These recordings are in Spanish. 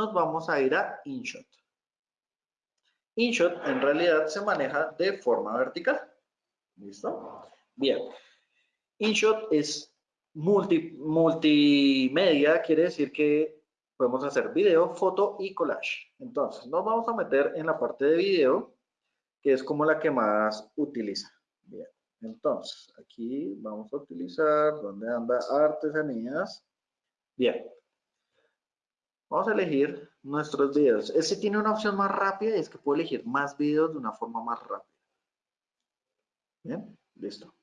nos vamos a ir a InShot. InShot en realidad se maneja de forma vertical. ¿Listo? Bien. InShot es multi, multimedia, quiere decir que podemos hacer video, foto y collage. Entonces, nos vamos a meter en la parte de video, que es como la que más utiliza. Bien. Entonces, aquí vamos a utilizar, ¿dónde anda? Artesanías. Bien. Vamos a elegir nuestros videos. Este tiene una opción más rápida y es que puedo elegir más videos de una forma más rápida. Bien, listo.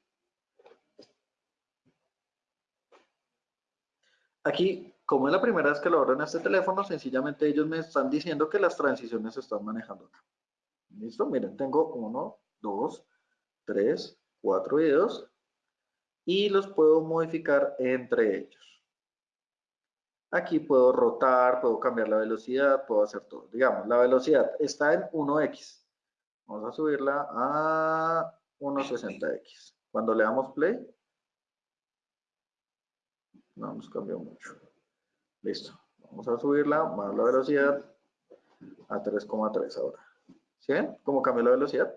Aquí, como es la primera vez que lo abro en este teléfono, sencillamente ellos me están diciendo que las transiciones se están manejando acá. ¿Listo? Miren, tengo uno, dos, tres, cuatro videos y los puedo modificar entre ellos. Aquí puedo rotar, puedo cambiar la velocidad, puedo hacer todo. Digamos, la velocidad está en 1x. Vamos a subirla a 1.60x. Cuando le damos play, no nos cambió mucho. Listo. Vamos a subirla más la velocidad a 3,3 ahora. ¿Sí cómo cambió la velocidad?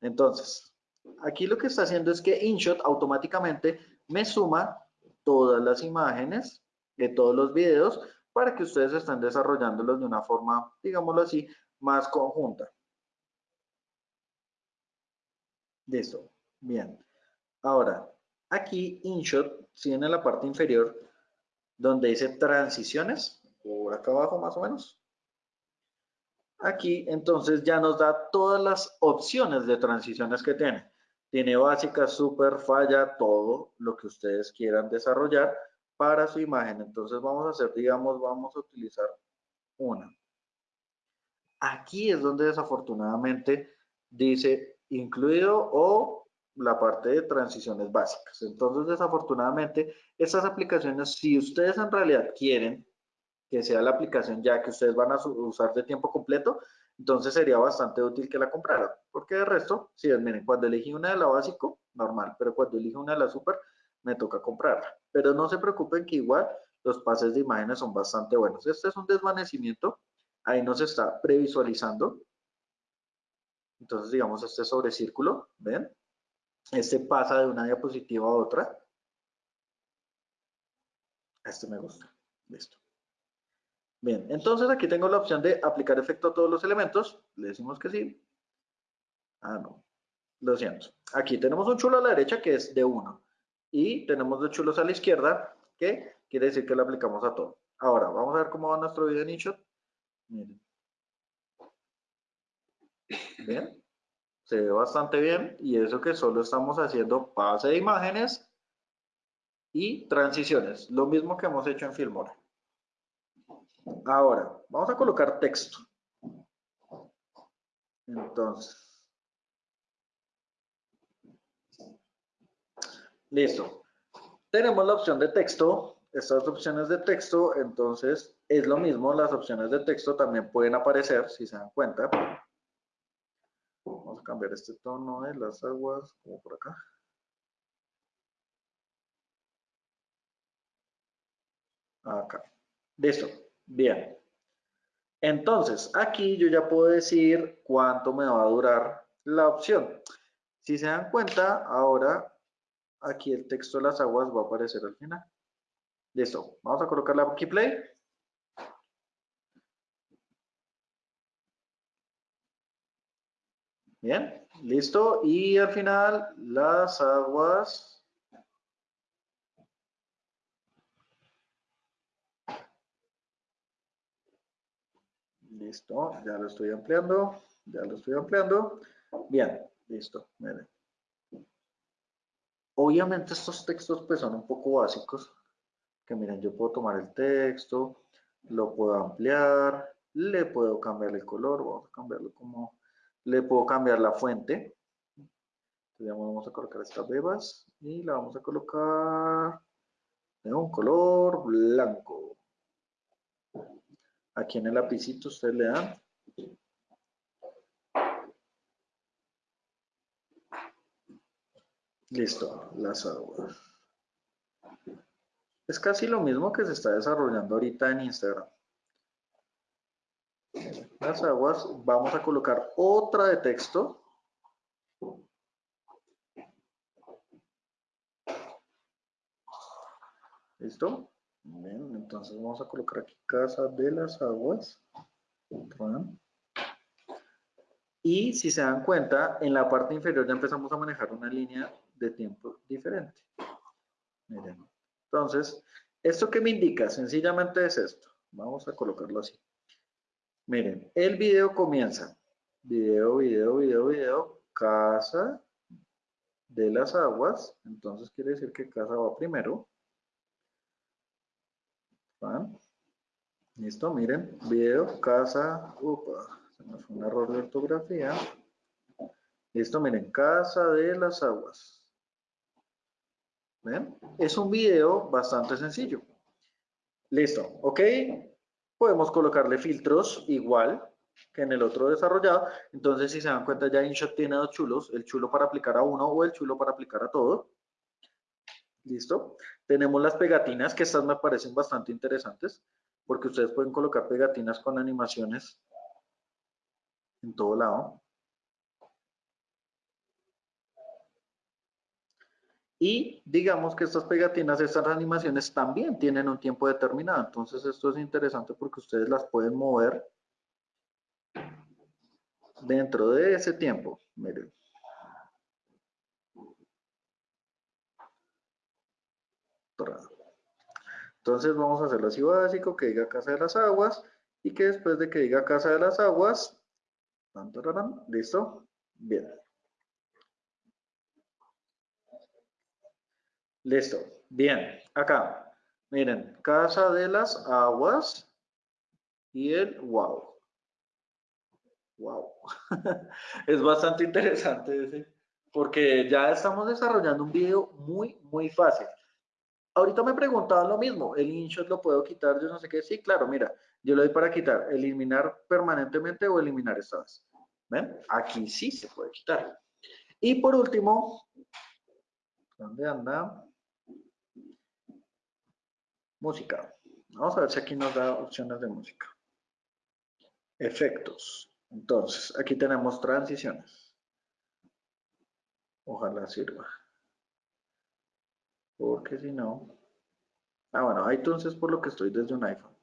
Entonces, aquí lo que está haciendo es que InShot automáticamente me suma todas las imágenes de todos los videos para que ustedes estén desarrollándolos de una forma, digámoslo así, más conjunta. Listo. Bien. Ahora, aquí InShot, si en la parte inferior, donde dice transiciones, por acá abajo más o menos. Aquí, entonces, ya nos da todas las opciones de transiciones que tiene. Tiene básica, super, falla, todo lo que ustedes quieran desarrollar para su imagen. Entonces vamos a hacer, digamos, vamos a utilizar una. Aquí es donde desafortunadamente dice incluido o la parte de transiciones básicas. Entonces, desafortunadamente, estas aplicaciones, si ustedes en realidad quieren que sea la aplicación ya que ustedes van a usar de tiempo completo, entonces sería bastante útil que la compraran. Porque de resto, si miren, cuando elegí una de la básico, normal, pero cuando elijo una de la super, me toca comprarla. Pero no se preocupen que igual los pases de imágenes son bastante buenos. Este es un desvanecimiento, ahí nos está previsualizando. Entonces, digamos, este sobre círculo, ¿ven? Este pasa de una diapositiva a otra. Este me gusta. Listo. Bien, entonces aquí tengo la opción de aplicar efecto a todos los elementos. Le decimos que sí. Ah, no. Lo siento. Aquí tenemos un chulo a la derecha que es de 1 y tenemos dos chulos a la izquierda, que quiere decir que lo aplicamos a todo. Ahora, vamos a ver cómo va nuestro video en InShot. Miren. Bien. Se ve bastante bien y eso que solo estamos haciendo pase de imágenes y transiciones. Lo mismo que hemos hecho en Filmora. Ahora, vamos a colocar texto. Entonces, Listo. Tenemos la opción de texto. Estas opciones de texto, entonces, es lo mismo. Las opciones de texto también pueden aparecer, si se dan cuenta. Vamos a cambiar este tono de las aguas, como por acá. Acá. Listo. Bien. Entonces, aquí yo ya puedo decir cuánto me va a durar la opción. Si se dan cuenta, ahora aquí el texto de las aguas va a aparecer al final. Listo, vamos a colocarle aquí play. Bien, listo. Y al final las aguas... Listo, ya lo estoy ampliando, ya lo estoy ampliando. Bien, listo, miren. Obviamente estos textos pues son un poco básicos, que miren, yo puedo tomar el texto, lo puedo ampliar, le puedo cambiar el color, vamos a cambiarlo como, le puedo cambiar la fuente, entonces vamos a colocar estas bebas y la vamos a colocar de un color blanco. Aquí en el lapicito ustedes le dan Listo, las aguas. Es casi lo mismo que se está desarrollando ahorita en Instagram. las aguas, vamos a colocar otra de texto. ¿Listo? Bien, entonces vamos a colocar aquí Casa de las Aguas. Y si se dan cuenta, en la parte inferior ya empezamos a manejar una línea de tiempo diferente. Miren. Entonces, ¿esto qué me indica? Sencillamente es esto. Vamos a colocarlo así. Miren, el video comienza. Video, video, video, video. Casa de las aguas. Entonces quiere decir que casa va primero. Listo, miren. Video, casa. Upa, fue un error de ortografía. Listo, miren. Casa de las aguas. ¿Ven? Es un video bastante sencillo. Listo, ¿ok? Podemos colocarle filtros igual que en el otro desarrollado. Entonces, si se dan cuenta, ya InShot tiene dos chulos, el chulo para aplicar a uno o el chulo para aplicar a todo. ¿Listo? Tenemos las pegatinas, que estas me parecen bastante interesantes, porque ustedes pueden colocar pegatinas con animaciones en todo lado. Y digamos que estas pegatinas, estas animaciones también tienen un tiempo determinado. Entonces esto es interesante porque ustedes las pueden mover dentro de ese tiempo. Miren. Entonces vamos a hacerlo así básico, que diga Casa de las Aguas y que después de que diga Casa de las Aguas, ¿listo? Bien. Listo. Bien. Acá. Miren. Casa de las aguas. Y el wow. Wow. es bastante interesante ese. Porque ya estamos desarrollando un video muy, muy fácil. Ahorita me preguntaban lo mismo. El InShot lo puedo quitar. Yo no sé qué. Sí, claro. Mira. Yo le doy para quitar. Eliminar permanentemente o eliminar estas. ¿Ven? Aquí sí se puede quitar. Y por último. ¿Dónde anda? Música. Vamos a ver si aquí nos da opciones de música. Efectos. Entonces, aquí tenemos transiciones. Ojalá sirva. Porque si no... Ah, bueno, entonces por lo que estoy desde un iPhone.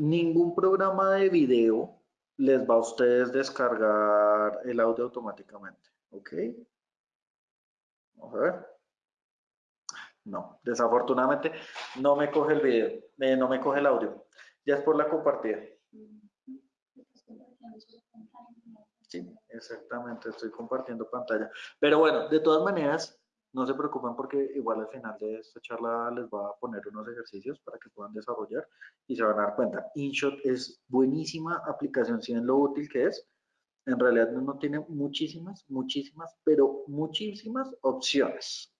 Ningún programa de video les va a ustedes descargar el audio automáticamente. ¿Ok? Vamos a ver. No, desafortunadamente no me coge el video, eh, no me coge el audio. Ya es por la compartida. Sí, exactamente, estoy compartiendo pantalla. Pero bueno, de todas maneras, no se preocupen porque igual al final de esta charla les va a poner unos ejercicios para que puedan desarrollar y se van a dar cuenta. InShot es buenísima aplicación, si ven lo útil que es, en realidad no tiene muchísimas, muchísimas, pero muchísimas opciones.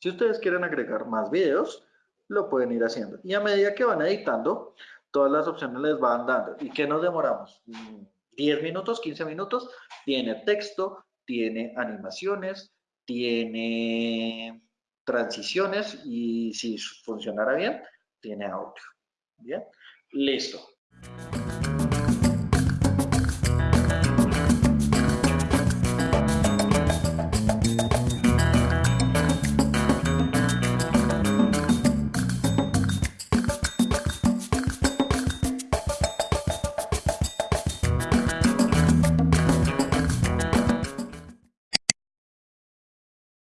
Si ustedes quieren agregar más videos, lo pueden ir haciendo. Y a medida que van editando, todas las opciones les van dando. ¿Y qué nos demoramos? 10 minutos, 15 minutos. Tiene texto, tiene animaciones, tiene transiciones y si funcionara bien, tiene audio. Bien, listo.